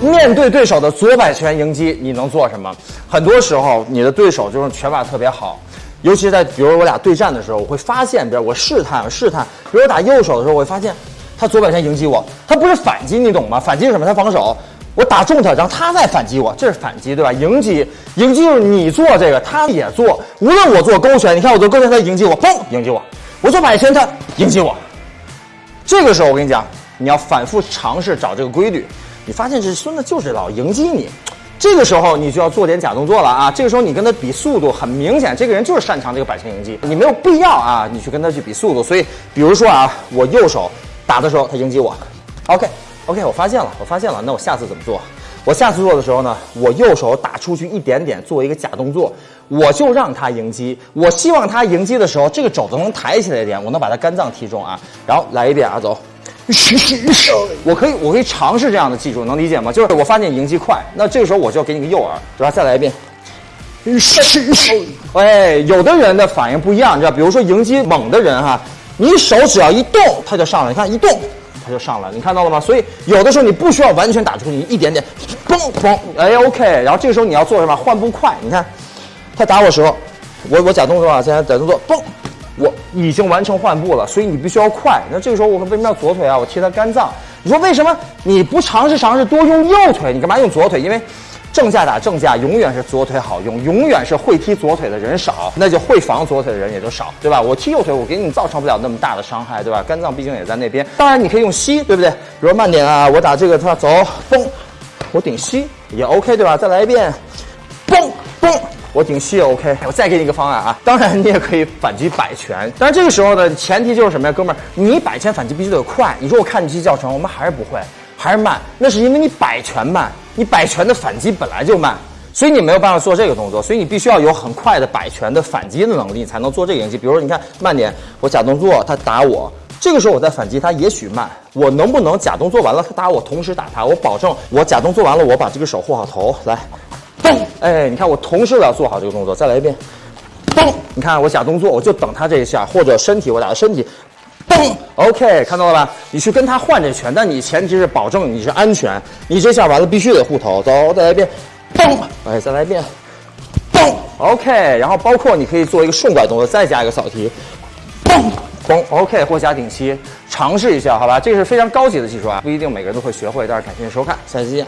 面对对手的左摆拳迎击，你能做什么？很多时候，你的对手就是拳法特别好，尤其是在比如我俩对战的时候，我会发现，比如我试探试探，比如我打右手的时候，我会发现他左摆拳迎击我，他不是反击，你懂吗？反击是什么？他防守。我打中他，然后他再反击我，这是反击，对吧？迎击，迎击就是你做这个，他也做。无论我做勾拳，你看我做勾拳，他迎击我，嘣，迎击我；我做摆拳，他迎击我。这个时候我跟你讲，你要反复尝试找这个规律。你发现这孙子就是老迎击你，这个时候你就要做点假动作了啊！这个时候你跟他比速度，很明显这个人就是擅长这个摆拳迎击，你没有必要啊，你去跟他去比速度。所以，比如说啊，我右手打的时候他迎击我，OK。OK，我发现了，我发现了。那我下次怎么做？我下次做的时候呢，我右手打出去一点点，做一个假动作，我就让他迎击。我希望他迎击的时候，这个肘子能抬起来一点，我能把他肝脏踢中啊。然后来一遍啊，走。我可以，我可以尝试这样的技术，能理解吗？就是我发现你迎击快，那这个时候我就要给你个诱饵，对吧？再来一遍。哎，有的人的反应不一样，你知道，比如说迎击猛的人哈，你手只要一动，他就上来。你看一动。他就上来，你看到了吗？所以有的时候你不需要完全打出去，一点点，嘣嘣，哎，OK。然后这个时候你要做什么？换步快。你看，他打我时候，我我假动作啊，现在假动作，嘣，我已经完成换步了。所以你必须要快。那这个时候我为什么要左腿啊？我踢他肝脏。你说为什么你不尝试尝试多用右腿？你干嘛用左腿？因为。正架打正架，永远是左腿好用，永远是会踢左腿的人少，那就会防左腿的人也就少，对吧？我踢右腿，我给你造成不了那么大的伤害，对吧？肝脏毕竟也在那边。当然，你可以用膝，对不对？比如慢点啊，我打这个，他走，嘣，我顶膝也 OK，对吧？再来一遍，嘣嘣，我顶膝也 OK。我再给你一个方案啊，当然你也可以反击摆拳，但是这个时候呢，前提就是什么呀，哥们儿，你摆拳反击必须得快。你说我看你击教程，我们还是不会。还是慢，那是因为你摆拳慢，你摆拳的反击本来就慢，所以你没有办法做这个动作，所以你必须要有很快的摆拳的反击的能力，才能做这个迎击。比如说，你看慢点，我假动作，他打我，这个时候我再反击，他也许慢，我能不能假动作完了他打我，同时打他？我保证，我假动作完了，我把这个手护好头，来，嘣，哎，你看我同时我要做好这个动作，再来一遍，嘣，你看我假动作，我就等他这一下，或者身体我打的身体。嘣，OK，看到了吧？你去跟他换这拳，但你前提是保证你是安全。你这下完了必须得护头，走，再来一遍，嘣，哎，再来一遍，嘣，OK。然后包括你可以做一个顺拐动作，再加一个扫踢，嘣嘣，OK，或加顶膝，尝试一下，好吧？这是非常高级的技术啊，不一定每个人都会学会，但是感谢收看，下期见。